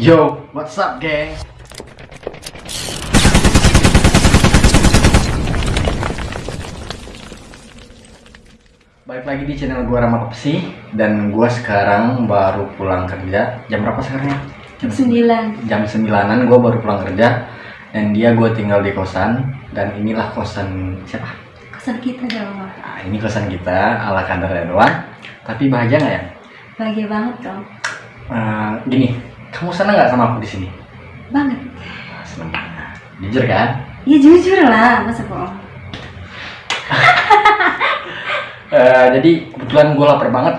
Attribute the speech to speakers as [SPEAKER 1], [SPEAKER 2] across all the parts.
[SPEAKER 1] Yo, what's up, geng? Balik lagi di channel gua Rama Pepsi dan gua sekarang baru pulang kerja. Jam berapa sekarang ya?
[SPEAKER 2] Jam 9
[SPEAKER 1] Jam 9-an gua baru pulang kerja dan dia gua tinggal di kosan dan inilah kosan siapa?
[SPEAKER 2] Kosan kita dong
[SPEAKER 1] Nah, ini kosan kita ala kadarnya doang. Tapi bahagia nggak ya?
[SPEAKER 2] Bahagia banget dong
[SPEAKER 1] Eh, gini, kamu seneng nggak sama aku di sini?
[SPEAKER 2] Banget.
[SPEAKER 1] Seneng. Jujur kan?
[SPEAKER 2] Ya jujur lah. Masa bohong?
[SPEAKER 1] Eh, jadi kebetulan gue lapar banget.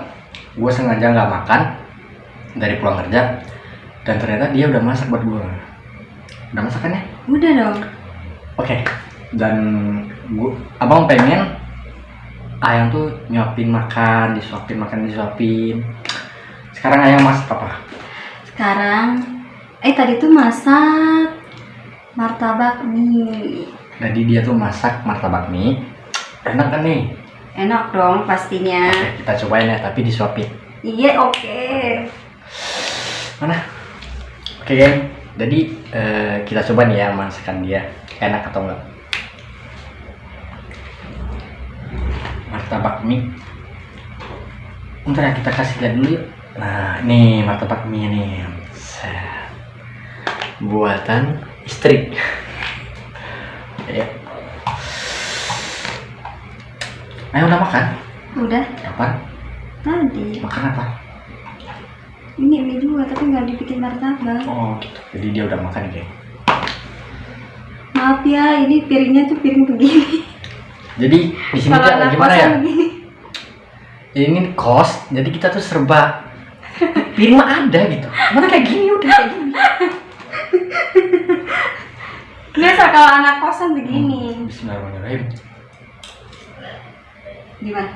[SPEAKER 1] Gue sengaja nggak makan dari pulang kerja. Dan ternyata dia udah masak buat gue udah masakannya
[SPEAKER 2] Udah dong.
[SPEAKER 1] Oke. Dan gua abang pengen ayang tuh nyuapin makan disuapin makan disuapin. Sekarang ayang masak apa
[SPEAKER 2] Sekarang. Eh tadi tuh masak Martabak mie.
[SPEAKER 1] Jadi dia tuh masak martabak mie. Enak kan nih?
[SPEAKER 2] Enak dong pastinya.
[SPEAKER 1] Oke kita cobain ya tapi disuapin.
[SPEAKER 2] Iya oke.
[SPEAKER 1] Mana? Oke geng. Jadi eh, kita coba nih ya masakan dia. Enak atau enggak? Martabak mie. Bentar ya kita kasih lihat dulu yuk nah ini martabak mie nih. Buatan istri. Ya ayo udah makan?
[SPEAKER 2] Udah.
[SPEAKER 1] Apa?
[SPEAKER 2] Tadi.
[SPEAKER 1] Makan apa?
[SPEAKER 2] Ini mie juga tapi nggak dibikin martabak.
[SPEAKER 1] Oh gitu. Jadi dia udah makan geng
[SPEAKER 2] Maaf ya ini piringnya tuh piring begini.
[SPEAKER 1] Jadi di sini tuh gimana ya?
[SPEAKER 2] begini.
[SPEAKER 1] Ini kos jadi kita tuh serba piring mah ada gitu mana kayak gini udah kayak gini
[SPEAKER 2] Biasa kalau anak kosan begini
[SPEAKER 1] Bismillahirrahmanirrahim
[SPEAKER 2] Gimana?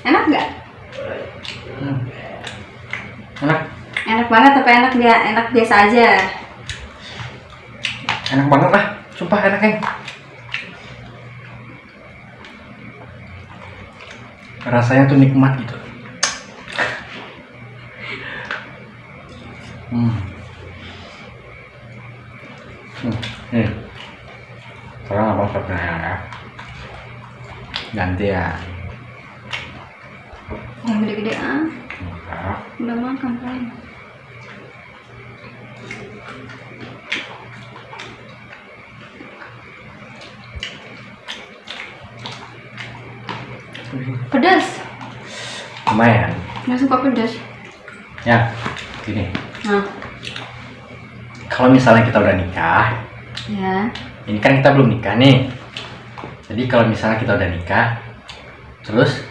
[SPEAKER 2] Enak nggak?
[SPEAKER 1] hmm. enak
[SPEAKER 2] Enak banget tapi enak dia enak biasa aja.
[SPEAKER 1] enak banget lah sumpah enak kan rasanya tuh nikmat gitu hmm. Hmm. Nih. sekarang abang siapin ya ganti ya
[SPEAKER 2] Yang gede-gede ah.
[SPEAKER 1] Enggak.
[SPEAKER 2] Udah makan kan? Pedas.
[SPEAKER 1] lumayan
[SPEAKER 2] Nggak suka pedas.
[SPEAKER 1] ya gini
[SPEAKER 2] Nah,
[SPEAKER 1] kalau misalnya kita udah nikah
[SPEAKER 2] ya.
[SPEAKER 1] ini kan kita belum nikah nih jadi kalau misalnya kita udah nikah terus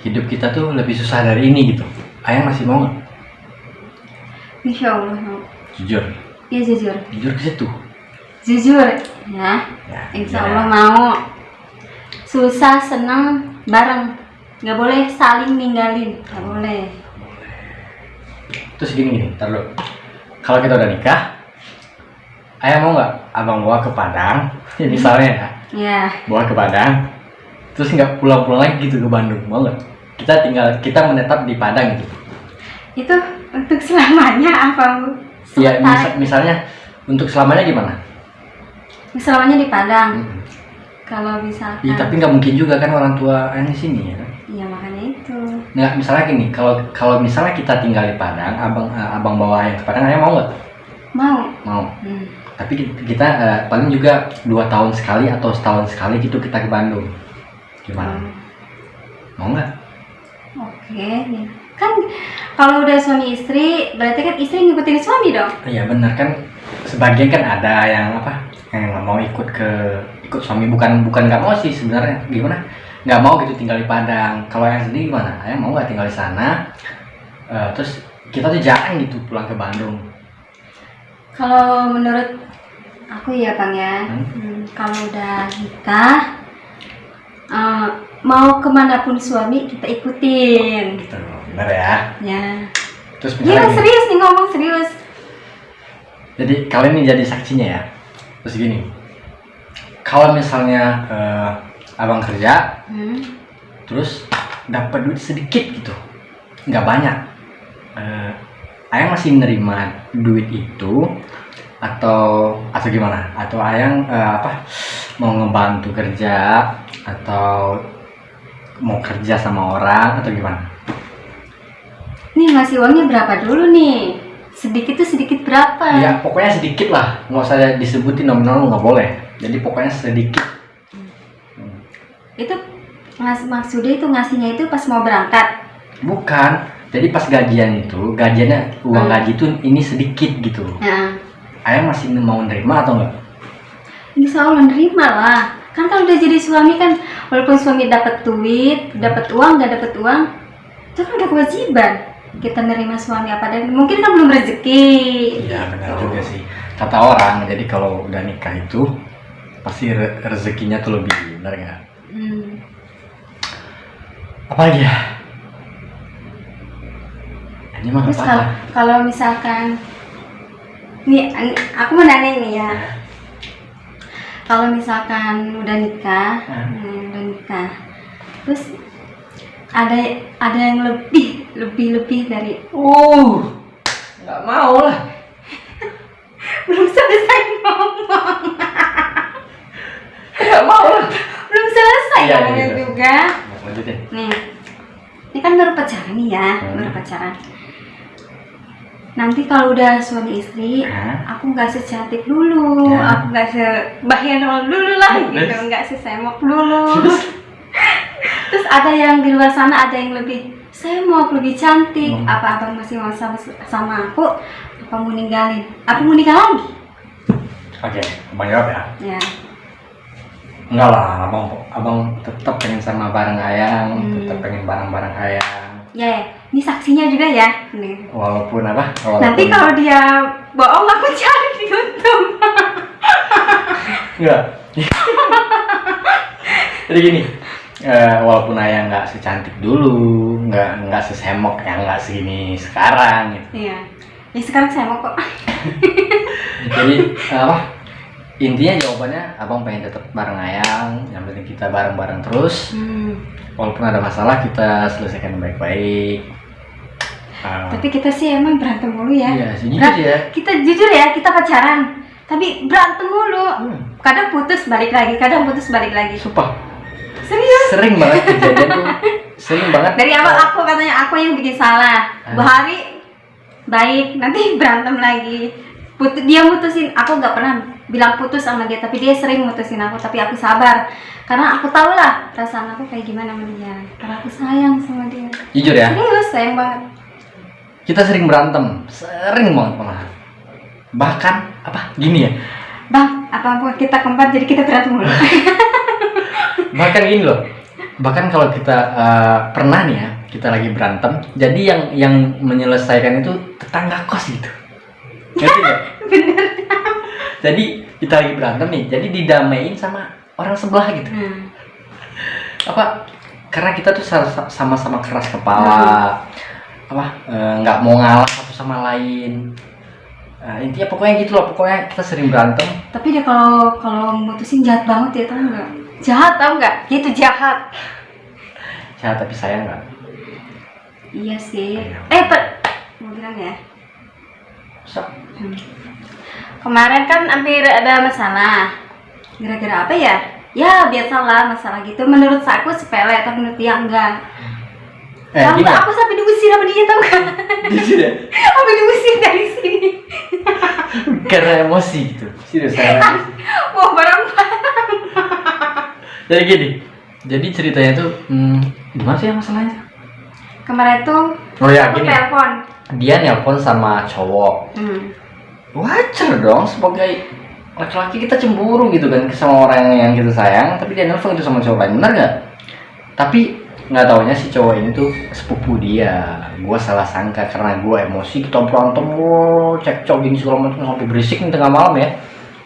[SPEAKER 1] hidup kita tuh lebih susah dari ini gitu ayang masih mau nggak
[SPEAKER 2] Insya Allah mau.
[SPEAKER 1] jujur
[SPEAKER 2] Ya jujur.
[SPEAKER 1] jujur ke situ
[SPEAKER 2] Jujur. Ya.
[SPEAKER 1] ya
[SPEAKER 2] Insya
[SPEAKER 1] jujur
[SPEAKER 2] Allah
[SPEAKER 1] ya.
[SPEAKER 2] mau. Susah senang bareng. Nggak boleh saling ninggalin. Nggak boleh.
[SPEAKER 1] Terus gini gini ntar dulu kalau kita udah nikah ayang mau nggak abang bawa ke Padang ya misalnya ya
[SPEAKER 2] Ya.
[SPEAKER 1] bawa ke Padang terus nggak pulang-pulang lagi gitu ke Bandung mau nggak kita tinggal kita menetap di Padang gitu
[SPEAKER 2] Itu untuk selamanya apa?
[SPEAKER 1] ya
[SPEAKER 2] sementara?
[SPEAKER 1] mis- misalnya untuk selamanya gimana
[SPEAKER 2] Selamanya di Padang.
[SPEAKER 1] Mm-mm.
[SPEAKER 2] Kalau misalkan.
[SPEAKER 1] Iya tapi nggak mungkin juga kan orang tua di sini ya kan
[SPEAKER 2] Iya makanya itu.
[SPEAKER 1] Nggak, misalnya gini, kalau kalau misalnya kita tinggal di Padang, abang eh, abang bawa ayang ke Padang, ayang mau nggak?
[SPEAKER 2] Mau.
[SPEAKER 1] Mau.
[SPEAKER 2] Hmm.
[SPEAKER 1] Tapi ki- kita eh, paling juga dua tahun sekali atau setahun sekali gitu kita ke Bandung. Gimana?
[SPEAKER 2] Hmm.
[SPEAKER 1] Mau nggak?
[SPEAKER 2] Oke. ya. Kan kalau udah suami istri, berarti kan istri ngikutin suami dong.
[SPEAKER 1] Iya benar kan. Sebagian kan ada yang apa? Yang nggak mau ikut ke ikut suami bukan bukan nggak mau sih sebenarnya gimana? Nggak mau gitu tinggal di Padang. Kalau yang sendiri gimana? Ayang mau nggak tinggal di sana? Eh, terus kita tuh jarang gitu pulang ke Bandung.
[SPEAKER 2] Kalau menurut aku ya Bang ya,
[SPEAKER 1] Hmm.
[SPEAKER 2] hmm, kalau udah nikah, eh, mau ke mana pun suami kita ikutin.
[SPEAKER 1] Gitu, benar ya.
[SPEAKER 2] Ya.
[SPEAKER 1] Terus gini,
[SPEAKER 2] serius nih ngomong serius.
[SPEAKER 1] jadi kalian ini jadi saksinya ya. Terus gini, kalau misalnya eh, abang kerja,
[SPEAKER 2] Hmm.
[SPEAKER 1] terus dapat duit sedikit gitu, nggak banyak. Eh, ayang masih nerima duit itu atau atau gimana atau ayang eh, apa mau ngebantu kerja atau mau kerja sama orang atau gimana
[SPEAKER 2] Nih ngasih uangnya berapa dulu nih? Sedikit tuh sedikit berapa?
[SPEAKER 1] ya pokoknya sedikit lah nggak usah disebutin nominal nggak boleh jadi pokoknya sedikit.
[SPEAKER 2] Itu ngas maksudnya itu ngasihnya itu pas mau berangkat.
[SPEAKER 1] bukan jadi pas gajian itu gajiannya uang
[SPEAKER 2] Hmm.
[SPEAKER 1] gaji itu ini sedikit gitu
[SPEAKER 2] Nah,
[SPEAKER 1] ayang masih mau nerima atau enggak
[SPEAKER 2] insya Allah nerima lah. Kan kalau udah jadi suami kan, walaupun suami dapat duit, dapat uang, nggak dapat uang, itu kan udah kewajiban kita nerima suami apa dan mungkin kan belum rezeki.
[SPEAKER 1] Iya benar juga sih kata orang jadi kalau udah nikah itu pasti re- rezekinya tuh lebih benar nggak
[SPEAKER 2] Hmm.
[SPEAKER 1] apa lagi ya ini mah
[SPEAKER 2] Terus
[SPEAKER 1] nggak
[SPEAKER 2] kalau misalkan nih aku mau nanya nih ya. Kalau misalkan udah nikah,
[SPEAKER 1] Hmm.
[SPEAKER 2] hmm, udah nikah, terus ada ada yang lebih lebih lebih dari
[SPEAKER 1] uh nggak mau lah
[SPEAKER 2] belum selesai ngomong,
[SPEAKER 1] nggak mau Iya,
[SPEAKER 2] ngomongnya
[SPEAKER 1] iya.
[SPEAKER 2] juga.
[SPEAKER 1] lanjutin
[SPEAKER 2] Nih, ini kan baru pacaran nih ya,
[SPEAKER 1] Hmm.
[SPEAKER 2] baru pacaran. Nanti kalau udah suami istri, aku nggak secantik dulu,
[SPEAKER 1] Ya.
[SPEAKER 2] aku nggak sebahenol dulu lah gitu, nggak sesemok dulu. Terus ada yang di luar sana ada yang lebih semok, lebih cantik.
[SPEAKER 1] Hmm.
[SPEAKER 2] Apa abang masih mau sama, sama aku? Apa mau ninggalin? Apa mau nikah lagi?
[SPEAKER 1] oke abang jawab ya
[SPEAKER 2] Ya.
[SPEAKER 1] Enggak lah abang abang tetap pengen sama bareng ayang
[SPEAKER 2] Hmm.
[SPEAKER 1] tetap pengen bareng-bareng ayang
[SPEAKER 2] Ya, ya. ini saksinya juga ya. Nih.
[SPEAKER 1] walaupun apa walaupun
[SPEAKER 2] Nanti kalau dia bohong aku cari di YouTube.
[SPEAKER 1] Enggak. Jadi gini, eh, walaupun ayah nggak secantik dulu, nggak nggak sesemok yang nggak segini sekarang, gitu.
[SPEAKER 2] Iya. Ya sekarang mau kok.
[SPEAKER 1] Jadi apa? Intinya jawabannya, abang pengen tetap bareng ayang, yang penting kita bareng-bareng terus.
[SPEAKER 2] Hmm.
[SPEAKER 1] Walaupun ada masalah kita selesaikan baik-baik. Eh,
[SPEAKER 2] Tapi kita sih emang berantem mulu ya.
[SPEAKER 1] Iya, sih
[SPEAKER 2] Berat-
[SPEAKER 1] ya.
[SPEAKER 2] Kita jujur ya, kita pacaran. Tapi berantem mulu.
[SPEAKER 1] Hmm,
[SPEAKER 2] Kadang putus balik lagi, kadang putus balik lagi.
[SPEAKER 1] sumpah,
[SPEAKER 2] Serius.
[SPEAKER 1] sering banget kejadian tuh, sering banget.
[SPEAKER 2] Dari awal aku katanya aku yang bikin salah.
[SPEAKER 1] Ah.
[SPEAKER 2] Bu Hari baik, nanti berantem lagi. Put dia mutusin, aku nggak pernah bilang putus sama dia, tapi dia sering mutusin aku, tapi aku sabar. Karena aku tahu lah perasaan aku kayak gimana sama dia. Karena aku sayang sama dia.
[SPEAKER 1] Jujur ya,
[SPEAKER 2] Serius, sayang banget.
[SPEAKER 1] kita sering berantem, sering banget malah. Bahkan apa? Gini ya,
[SPEAKER 2] Bang, apa apa kita keempat jadi kita berantem mulu.
[SPEAKER 1] bahkan gini loh bahkan kalau kita eh, pernah nih ya kita lagi berantem jadi yang yang menyelesaikan itu tetangga kos gitu ngerti nggak?
[SPEAKER 2] Bener.
[SPEAKER 1] Jadi kita lagi berantem nih jadi didamain sama orang sebelah gitu
[SPEAKER 2] Hmm.
[SPEAKER 1] apa karena kita tuh sa- sama-sama keras kepala apa eh, nggak mau ngalah satu sama lain Eh, intinya pokoknya gitu loh pokoknya kita sering berantem
[SPEAKER 2] Tapi dia kalau kalau mutusin jahat banget ya tau nggak? Jahat tau nggak? Dia itu jahat.
[SPEAKER 1] ya tapi sayang nggak
[SPEAKER 2] Iya sih.
[SPEAKER 1] Iya.
[SPEAKER 2] Eh, per mau bilang ya.
[SPEAKER 1] so,
[SPEAKER 2] Hmm. Kemarin kan hampir ada masalah. Gara-gara apa ya? Ya biasalah masalah gitu. Menurut aku sepele, tapi menurut dia enggak.
[SPEAKER 1] eh ya
[SPEAKER 2] Aku sampai diusir sama dia tau
[SPEAKER 1] jujur ya
[SPEAKER 2] sampai diusir dari sini.
[SPEAKER 1] karena emosi gitu serius emosi.
[SPEAKER 2] Wah barang-barang.
[SPEAKER 1] jadi gini jadi ceritanya tuh hmm, gimana sih ya masalahnya
[SPEAKER 2] Kemarin tuh
[SPEAKER 1] oh ya
[SPEAKER 2] aku
[SPEAKER 1] gini
[SPEAKER 2] telepon.
[SPEAKER 1] dia nelpon sama cowok
[SPEAKER 2] Hmm.
[SPEAKER 1] Wajar dong sebagai laki-laki kita cemburu gitu kan sama orang yang kita sayang tapi dia nelpon itu sama cowok lain benar nggak tapi nggak taunya si cowok ini tuh sepupu dia gua salah sangka karena gua emosi kita berantem wow, cekcok gini segala macam sampai berisik nih tengah malam ya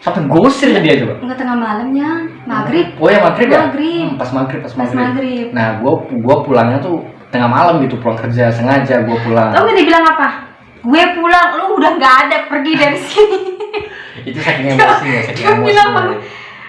[SPEAKER 1] sampai gosir dia coba
[SPEAKER 2] Enggak tengah malamnya, maghrib.
[SPEAKER 1] oh ya maghrib ya
[SPEAKER 2] Maghrib.
[SPEAKER 1] Hmm, pas maghrib pas
[SPEAKER 2] Pas
[SPEAKER 1] maghrib
[SPEAKER 2] maghrib.
[SPEAKER 1] Nah, gua gua pulangnya tuh tengah malam gitu, pulang kerja sengaja gua pulang.
[SPEAKER 2] Gak dia bilang apa? Gue pulang, lu udah nggak ada, pergi dari sini.
[SPEAKER 1] Itu saking emosi ya, saking emosi.
[SPEAKER 2] bilang?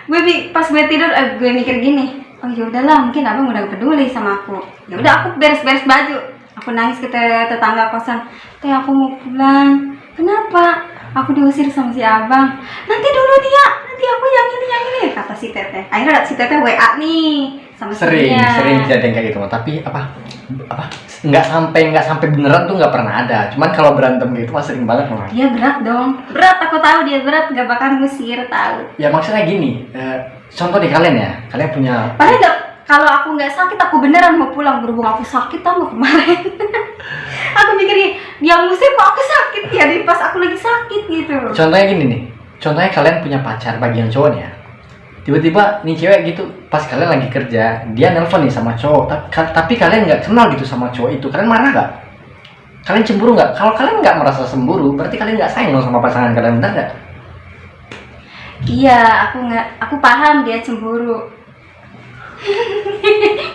[SPEAKER 2] Gue bi- pas gue tidur, eh, gue mikir gini. Oh ya udahlah, mungkin abang udah peduli sama aku. Ya udah aku beres-beres baju. aku nangis ke te- tetangga kosan teh aku mau pulang kenapa aku diusir sama si abang nanti dulu dia nanti aku yang ini yang ini kata si teteh akhirnya si teteh wa nih sama
[SPEAKER 1] sering
[SPEAKER 2] istrinya.
[SPEAKER 1] sering kejadian kayak gitu tapi apa apa nggak sampai nggak sampai beneran tuh nggak pernah ada. Cuman kalau berantem gitu mah sering banget mah
[SPEAKER 2] dia berat dong. Berat aku tahu dia berat gak bakal ngusir tahu.
[SPEAKER 1] Ya maksudnya gini eh, contoh di kalian ya. Kalian punya
[SPEAKER 2] padahal nggak kalau aku nggak sakit aku beneran mau pulang. Berhubung aku sakit tau nggak kemarin? Aku mikir dia ngusir kok aku sakit. Ya di pas aku lagi sakit gitu.
[SPEAKER 1] Contohnya gini nih. Contohnya kalian punya pacar bagi yang cowok ya. Tiba-tiba nih cewek gitu pas kalian lagi kerja dia nelpon nih sama cowok tapi, tapi kalian nggak kenal gitu sama cowok itu kalian marah nggak? Kalian cemburu nggak? Kalau kalian nggak merasa cemburu berarti kalian nggak sayang dong sama pasangan kalian benar nggak?
[SPEAKER 2] Iya aku nggak aku paham dia cemburu.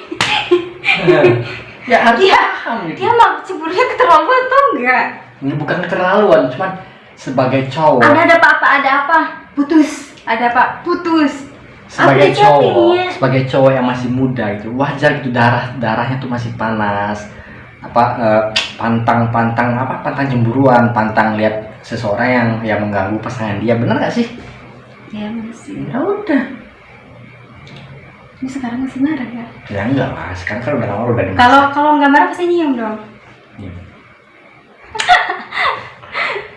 [SPEAKER 1] Ya harus
[SPEAKER 2] Iya.
[SPEAKER 1] paham gitu.
[SPEAKER 2] dia mah cemburunya keterlaluan tau nggak?
[SPEAKER 1] Ini bukan keterlaluan cuman sebagai cowok.
[SPEAKER 2] Ada ada apa apa ada apa? Putus ada apa? Putus
[SPEAKER 1] sebagai cowok
[SPEAKER 2] dicampingnya.
[SPEAKER 1] sebagai cowok yang masih muda gitu wajar gitu darah darahnya tuh masih panas. Apa eh, pantang pantang apa pantang cemburuan pantang lihat seseorang yang yang mengganggu pasangan dia. Bener gak sih?
[SPEAKER 2] Ya masih
[SPEAKER 1] ya udah.
[SPEAKER 2] Ini sekarang masih marah ya?
[SPEAKER 1] Ya enggak lah sekarang kan udah lama udah
[SPEAKER 2] kalau kalau nggak marah pasti nyium dong.
[SPEAKER 1] Iya.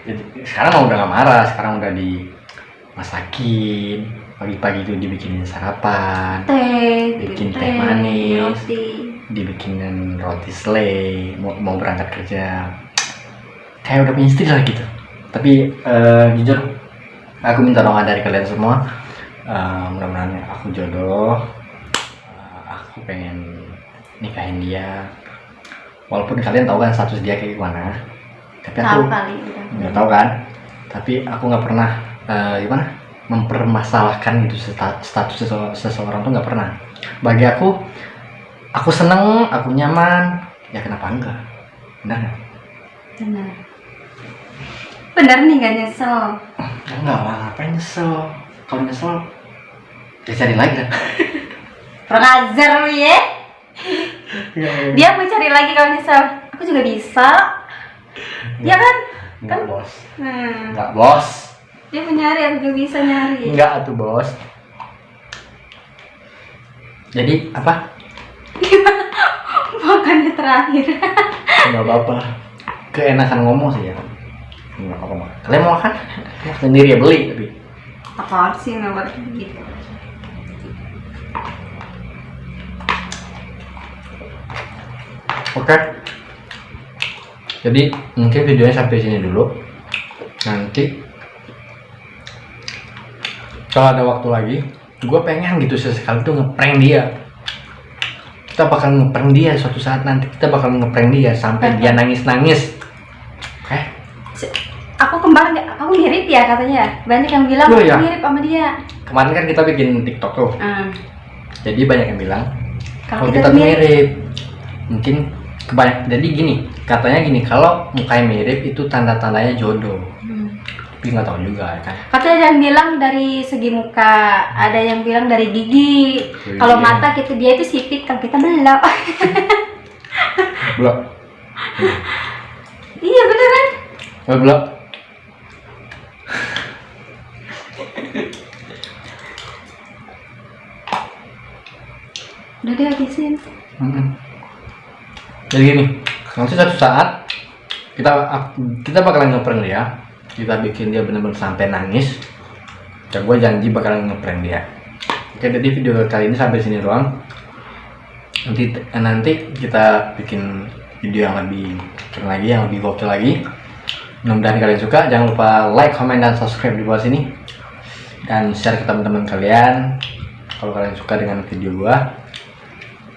[SPEAKER 1] Jadi, sekarang udah gak marah sekarang udah dimasakin pagi-pagi itu dibikinin sarapan
[SPEAKER 2] teh
[SPEAKER 1] Bikin
[SPEAKER 2] bikin
[SPEAKER 1] teh manis.
[SPEAKER 2] roti.
[SPEAKER 1] dibikinin roti selai mau, mau berangkat kerja. Kayak udah punya istri lah gitu. Tapi eh, jujur aku minta doa dari kalian semua. Eh, mudah-mudahan aku jodoh. Eh, aku pengen nikahin dia. Walaupun kalian tahu kan status dia kayak gimana. Tapi aku nggak tahu kan. Tapi aku nggak pernah eh, gimana mempermasalahkan gitu statu- status sese- seseorang tuh nggak pernah. Bagi aku aku seneng aku nyaman. Ya kenapa enggak? Benar nggak?
[SPEAKER 2] Benar. Benar nih gak nyesel.
[SPEAKER 1] Enggak lah ngapain nyesel? Kalau nyesel ya cari lagi lah.
[SPEAKER 2] Kurang ajar lu ya. Dia mau cari lagi kalau nyesel. Aku juga bisa. Ya kan?
[SPEAKER 1] Enggak bos.
[SPEAKER 2] Hmm.
[SPEAKER 1] enggak bos
[SPEAKER 2] dia mau nyari aku juga bisa nyari.
[SPEAKER 1] Enggak tuh bos. Jadi apa?
[SPEAKER 2] Makannya terakhir.
[SPEAKER 1] Nggak apa-apa. Keenakan ngomong sih ya. Nggak apa-apa kalian mau makan? Sendiri ya beli tapi.
[SPEAKER 2] Apa sih nggak buat gitu.
[SPEAKER 1] Oke. Jadi mungkin videonya sampai sini dulu. Nanti kalau ada waktu lagi, gue pengen gitu sesekali tuh ngeprank dia. Kita bakal ngeprank dia suatu saat nanti kita bakal ngeprank dia sampai dia nangis-nangis. Oke.
[SPEAKER 2] aku kembar nggak aku mirip ya katanya banyak yang bilang
[SPEAKER 1] Oh,
[SPEAKER 2] aku
[SPEAKER 1] iya.
[SPEAKER 2] mirip sama dia
[SPEAKER 1] Kemarin kan kita bikin TikTok tuh.
[SPEAKER 2] Hmm.
[SPEAKER 1] Jadi banyak yang bilang
[SPEAKER 2] kalau
[SPEAKER 1] kalau
[SPEAKER 2] kita,
[SPEAKER 1] kita
[SPEAKER 2] mirip
[SPEAKER 1] mirip. Mungkin kebanyak jadi gini, katanya gini, kalau mukanya mirip itu tanda-tandanya jodoh.
[SPEAKER 2] Hmm.
[SPEAKER 1] Tapi nggak tahu juga ya kan.
[SPEAKER 2] Katanya ada yang bilang dari segi muka, ada yang bilang dari gigi. Kalau mata kita dia itu sipit, kalau kita belok.
[SPEAKER 1] Belum.
[SPEAKER 2] iya beneran.
[SPEAKER 1] Oh, belum.
[SPEAKER 2] Udah deh habisin.
[SPEAKER 1] Jadi gini, nanti suatu saat kita kita bakalan ngeprank dia, kita bikin dia benar-benar sampai nangis. Dan gue janji bakalan ngeprank dia. Oke, jadi video kali ini sampai sini doang. Nanti nanti kita bikin video yang lebih keren lagi, yang lebih gokil lagi. Mudah-mudahan kalian suka. Jangan lupa like, comment, dan subscribe di bawah sini. Dan share ke teman-teman kalian. Kalau kalian suka dengan video gua.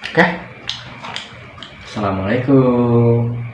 [SPEAKER 1] Oke. Assalamualaikum.